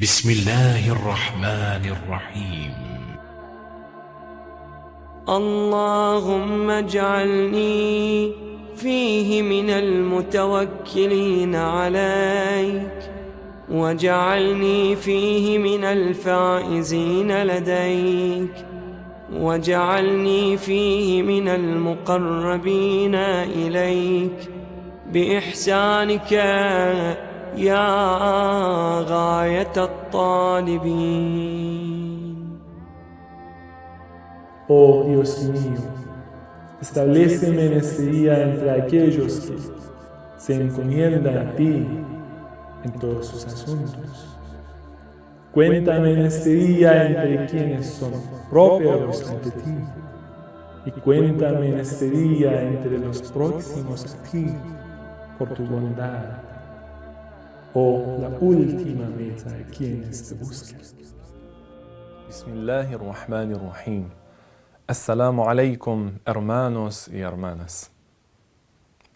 بسم الله الرحمن الرحيم. اللهم اجعلني فيه من المتوكلين عليك واجعلني فيه من الفائزين لديك واجعلني فيه من المقربين إليك. بإحسانك يا غاية الطالبين Oh Dios mío, estableceme en este día entre aquellos que se encomiendan a ti en todos sus asuntos. Cuéntame en este día entre quienes son propios ante ti. Y cuéntame en este día entre los próximos a ti por tu bondad. Oh, la última meta de quienes te buscan. Bismillahirrahmanirrahim. Assalamu alaikum, hermanos y hermanas.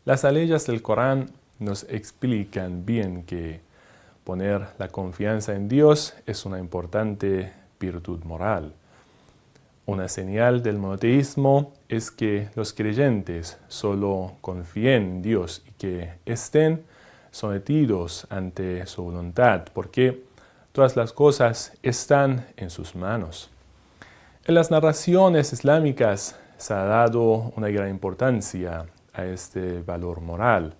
Las leyes del Corán nos explican bien que poner la confianza en Dios es una importante virtud moral. Una señal del monoteísmo es que los creyentes solo confíen en Dios y que estén sometidos ante su voluntad, porque todas las cosas están en sus manos. En las narraciones islámicas se ha dado una gran importancia a este valor moral.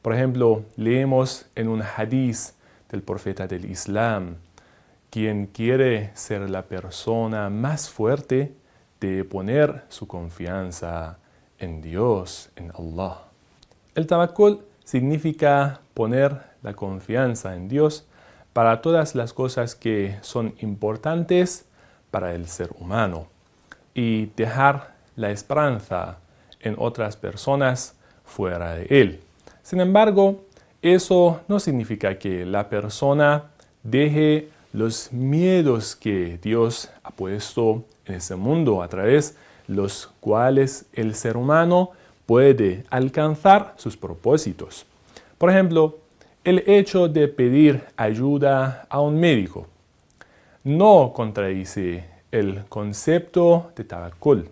Por ejemplo, leemos en un hadiz del profeta del Islam, quien quiere ser la persona más fuerte de poner su confianza en Dios, en Allah. El tabakkul significa poner la confianza en Dios para todas las cosas que son importantes para el ser humano y dejar la esperanza en otras personas fuera de él. Sin embargo, eso no significa que la persona deje los miedos que Dios ha puesto en este mundo a través de los cuales el ser humano puede alcanzar sus propósitos. Por ejemplo, el hecho de pedir ayuda a un médico no contradice el concepto de tabakkul,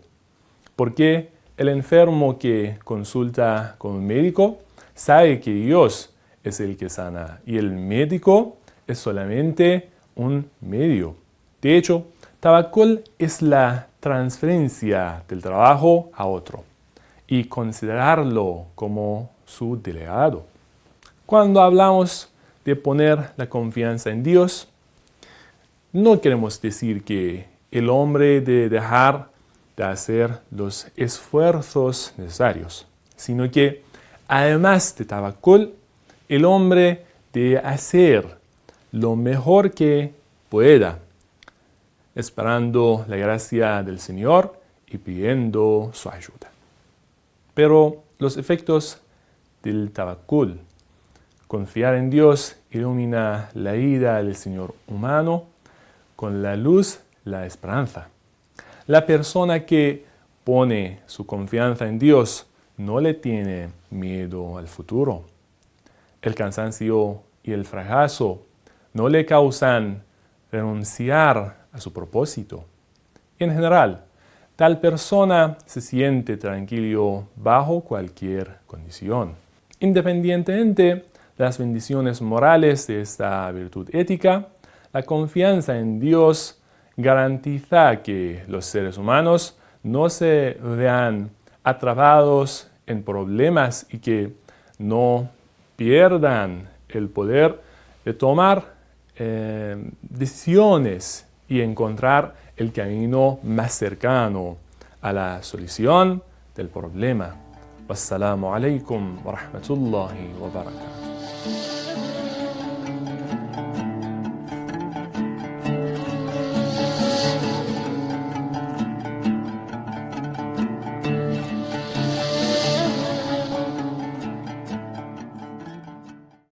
porque el enfermo que consulta con un médico sabe que Dios es el que sana y el médico es solamente un medio. De hecho, tabakkul es la transferencia del trabajo a otro y considerarlo como su delegado. Cuando hablamos de poner la confianza en Dios, no queremos decir que el hombre debe dejar de hacer los esfuerzos necesarios, sino que además de tabacul, el hombre debe hacer lo mejor que pueda, esperando la gracia del Señor y pidiendo su ayuda. Pero los efectos del tabacul Confiar en Dios ilumina la vida del Señor humano con la luz, la esperanza. La persona que pone su confianza en Dios no le tiene miedo al futuro. El cansancio y el fracaso no le causan renunciar a su propósito. En general, tal persona se siente tranquilo bajo cualquier condición. Independientemente las bendiciones morales de esta virtud ética, la confianza en Dios garantiza que los seres humanos no se vean atrapados en problemas y que no pierdan el poder de tomar eh, decisiones y encontrar el camino más cercano a la solución del problema. Wassalamu alaikum wa rahmatullahi wa barakatuh.